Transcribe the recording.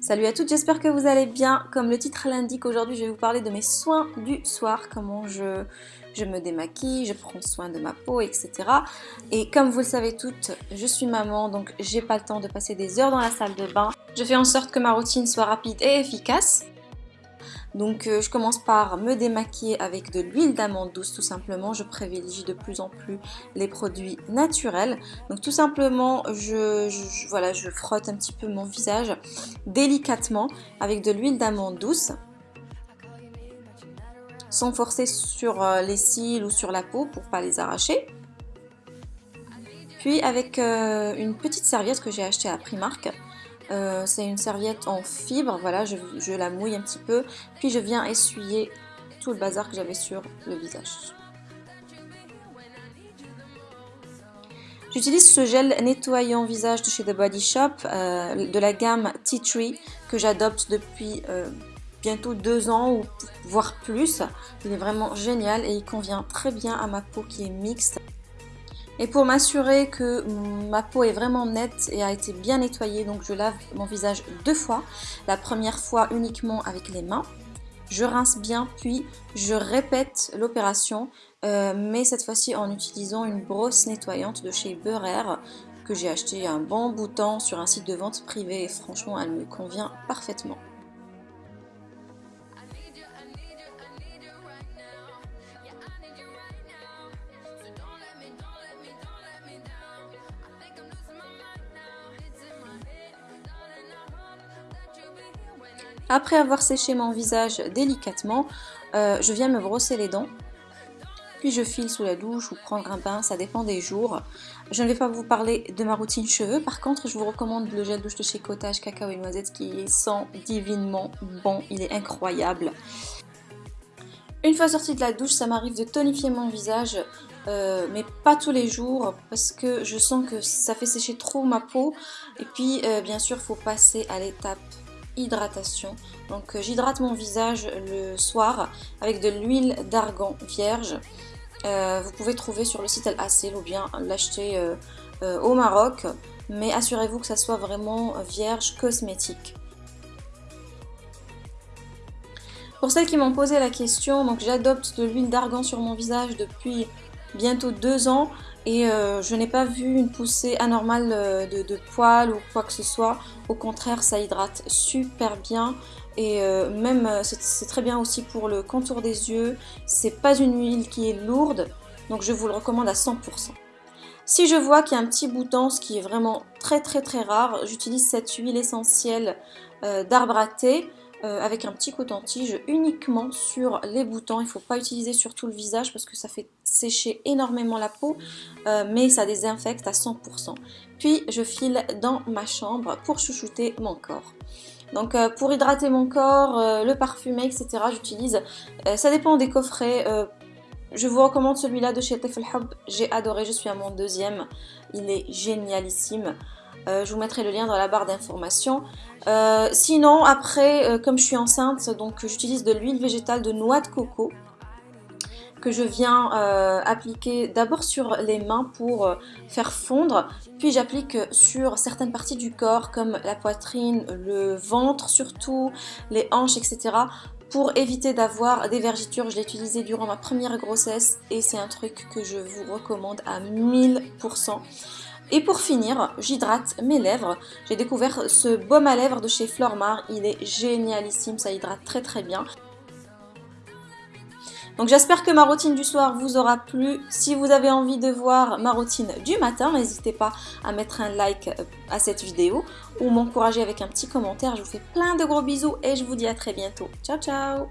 Salut à toutes, j'espère que vous allez bien. Comme le titre l'indique, aujourd'hui je vais vous parler de mes soins du soir, comment je, je me démaquille, je prends soin de ma peau, etc. Et comme vous le savez toutes, je suis maman, donc j'ai pas le temps de passer des heures dans la salle de bain. Je fais en sorte que ma routine soit rapide et efficace. Donc euh, je commence par me démaquiller avec de l'huile d'amande douce tout simplement. Je privilégie de plus en plus les produits naturels. Donc tout simplement, je, voilà, je frotte un petit peu mon visage délicatement avec de l'huile d'amande douce sans forcer sur euh, les cils ou sur la peau pour pas les arracher. Puis avec euh, une petite serviette que j'ai achetée à Primark, euh, c'est une serviette en fibre, voilà, je, la mouille un petit peu, puis je viens essuyer tout le bazar que j'avais sur le visage. J'utilise ce gel nettoyant visage de chez The Body Shop, euh, de la gamme Tea Tree, que j'adopte depuis euh, bientôt deux ans ou voire plus. Il est vraiment génial et il convient très bien à ma peau qui est mixte. Et pour m'assurer que ma peau est vraiment nette et a été bien nettoyée, donc je lave mon visage deux fois. La première fois uniquement avec les mains. Je rince bien, puis je répète l'opération, euh, mais cette fois-ci en utilisant une brosse nettoyante de chez Beurer que j'ai acheté un bon bout de temps sur un site de vente privé et franchement elle me convient parfaitement. Après avoir séché mon visage délicatement, euh, je viens me brosser les dents. Puis je file sous la douche ou prendre un bain, ça dépend des jours. Je ne vais pas vous parler de ma routine cheveux. Par contre, je vous recommande le gel douche de chez Cottage Cacao et Noisette qui sent divinement bon. Il est incroyable. Une fois sortie de la douche, ça m'arrive de tonifier mon visage, euh, mais pas tous les jours parce que je sens que ça fait sécher trop ma peau. Et puis, euh, bien sûr, il faut passer à l'étape hydratation. Donc euh, j'hydrate mon visage le soir avec de l'huile d'argan vierge. Euh, vous pouvez trouver sur le site El ou bien l'acheter euh, au Maroc. Mais assurez-vous que ça soit vraiment vierge cosmétique. Pour celles qui m'ont posé la question, j'adopte de l'huile d'argan sur mon visage depuis bientôt deux ans et euh, je n'ai pas vu une poussée anormale euh, de, poils ou quoi que ce soit. Au contraire, ça hydrate super bien et euh, même c'est très bien aussi pour le contour des yeux. C'est pas une huile qui est lourde, donc je vous le recommande à 100%. Si je vois qu'il y a un petit bouton, ce qui est vraiment très très très rare, j'utilise cette huile essentielle d'arbre à thé. Euh, avec un petit coton-tige uniquement sur les boutons. Il ne faut pas utiliser sur tout le visage parce que ça fait sécher énormément la peau, euh, mais ça désinfecte à 100%. Puis je file dans ma chambre pour chouchouter mon corps. Donc euh, pour hydrater mon corps, le parfumer, etc. j'utilise, ça dépend des coffrets. je vous recommande celui-là de chez Tefel j'ai adoré, je suis à mon deuxième, il est génialissime. Je vous mettrai le lien dans la barre d'informations. Euh, sinon, après, euh, comme je suis enceinte, donc j'utilise de l'huile végétale de noix de coco que je viens appliquer d'abord sur les mains pour faire fondre, puis j'applique sur certaines parties du corps comme la poitrine, le ventre surtout, les hanches, etc. pour éviter d'avoir des vergitures. Je l'ai utilisé durant ma première grossesse et c'est un truc que je vous recommande à 1000%. Et pour finir, j'hydrate mes lèvres. J'ai découvert ce baume à lèvres de chez Flormar. Il est génialissime, ça hydrate très très bien. Donc j'espère que ma routine du soir vous aura plu. Si vous avez envie de voir ma routine du matin, n'hésitez pas à mettre un like à cette vidéo ou m'encourager avec un petit commentaire. Je vous fais plein de gros bisous et je vous dis à très bientôt. Ciao ciao